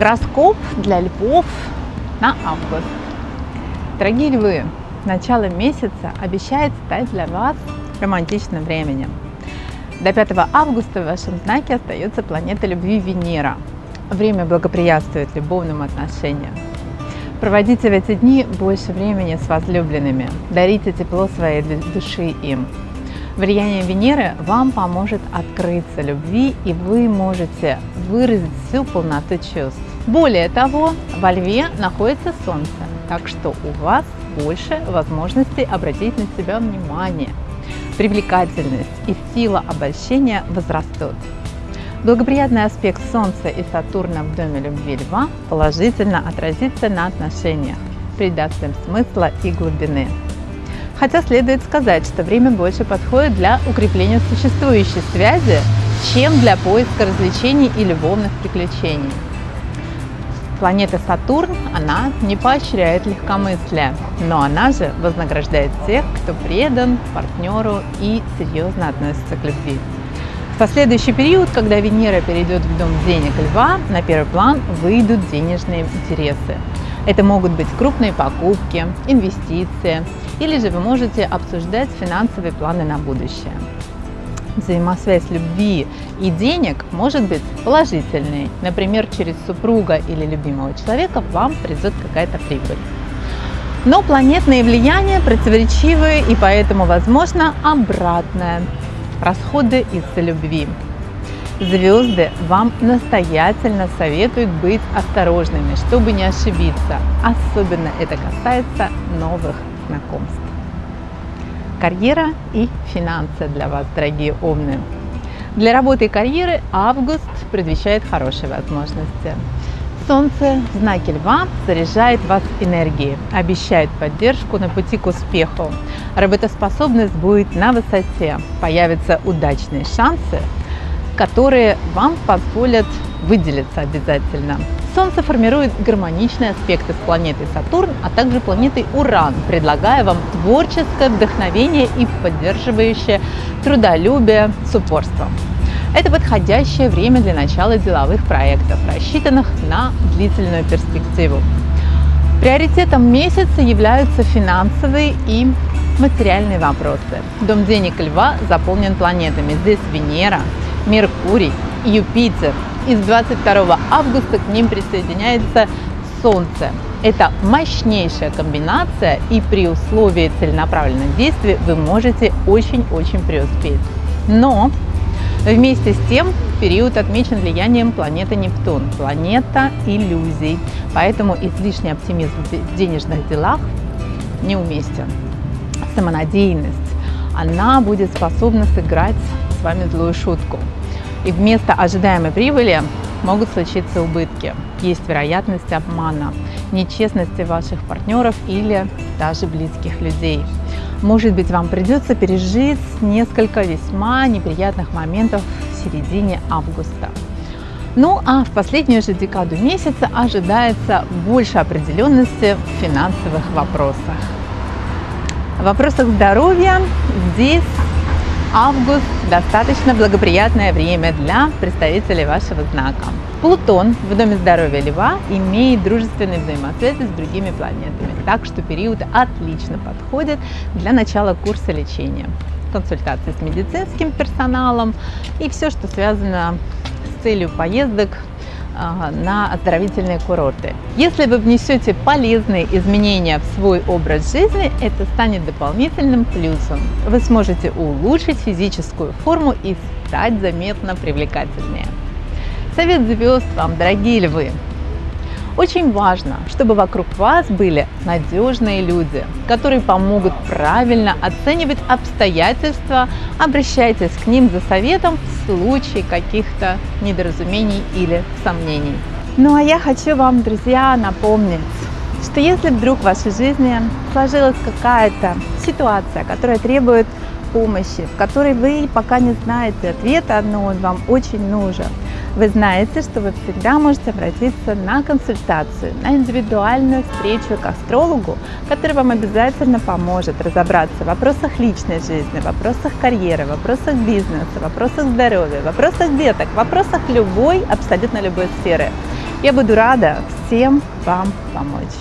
Гороскоп для львов на август. Дорогие львы, начало месяца обещает стать для вас романтичным временем. До 5 августа в вашем знаке остается планета любви Венера. Время благоприятствует любовным отношениям. Проводите в эти дни больше времени с возлюбленными, дарите тепло своей души им. Влияние Венеры вам поможет открыться любви, и вы можете выразить всю полноту чувств. Более того, во Льве находится Солнце, так что у вас больше возможностей обратить на себя внимание. Привлекательность и сила обольщения возрастут. Благоприятный аспект Солнца и Сатурна в доме любви Льва положительно отразится на отношениях, придаст им смысла и глубины. Хотя следует сказать, что время больше подходит для укрепления существующей связи, чем для поиска развлечений и любовных приключений. Планета Сатурн, она не поощряет легкомыслие, но она же вознаграждает тех, кто предан партнеру и серьезно относится к любви. В последующий период, когда Венера перейдет в дом денег Льва, на первый план выйдут денежные интересы. Это могут быть крупные покупки, инвестиции, или же вы можете обсуждать финансовые планы на будущее взаимосвязь любви и денег может быть положительной. Например, через супруга или любимого человека вам придет какая-то прибыль. Но планетные влияния противоречивые и поэтому возможно обратное – расходы из-за любви. Звезды вам настоятельно советуют быть осторожными, чтобы не ошибиться. Особенно это касается новых знакомств карьера и финансы для вас, дорогие умные. Для работы и карьеры август предвещает хорошие возможности. Солнце в знаке Льва заряжает вас энергией, обещает поддержку на пути к успеху. Работоспособность будет на высоте, появятся удачные шансы, которые вам позволят выделиться обязательно. Солнце формирует гармоничные аспекты с планетой Сатурн, а также планетой Уран, предлагая вам творческое вдохновение и поддерживающее трудолюбие с упорством. Это подходящее время для начала деловых проектов, рассчитанных на длительную перспективу. Приоритетом месяца являются финансовые и материальные вопросы. Дом денег Льва заполнен планетами. Здесь Венера, Меркурий, Юпитер, и с 22 августа к ним присоединяется Солнце. Это мощнейшая комбинация, и при условии целенаправленных действий вы можете очень-очень преуспеть. Но вместе с тем период отмечен влиянием планеты Нептун, планета иллюзий, поэтому излишний оптимизм в денежных делах неуместен. Самонадеянность, она будет способна сыграть с вами злую шутку и вместо ожидаемой прибыли могут случиться убытки. Есть вероятность обмана, нечестности ваших партнеров или даже близких людей. Может быть, вам придется пережить несколько весьма неприятных моментов в середине августа. Ну а в последнюю же декаду месяца ожидается больше определенности в финансовых вопросах. В вопросах здоровья здесь Август – достаточно благоприятное время для представителей вашего знака. Плутон в Доме здоровья Льва имеет дружественные взаимосвязи с другими планетами, так что период отлично подходит для начала курса лечения, консультации с медицинским персоналом и все, что связано с целью поездок на оздоровительные курорты. Если вы внесете полезные изменения в свой образ жизни, это станет дополнительным плюсом. Вы сможете улучшить физическую форму и стать заметно привлекательнее. Совет звезд вам, дорогие львы! Очень важно, чтобы вокруг вас были надежные люди, которые помогут правильно оценивать обстоятельства. Обращайтесь к ним за советом в случае каких-то недоразумений или сомнений. Ну а я хочу вам, друзья, напомнить, что если вдруг в вашей жизни сложилась какая-то ситуация, которая требует помощи, в которой вы пока не знаете ответа, но он вам очень нужен, вы знаете, что вы всегда можете обратиться на консультацию, на индивидуальную встречу к астрологу, который вам обязательно поможет разобраться в вопросах личной жизни, в вопросах карьеры, в вопросах бизнеса, в вопросах здоровья, в вопросах деток, в вопросах любой, абсолютно любой сферы. Я буду рада всем вам помочь.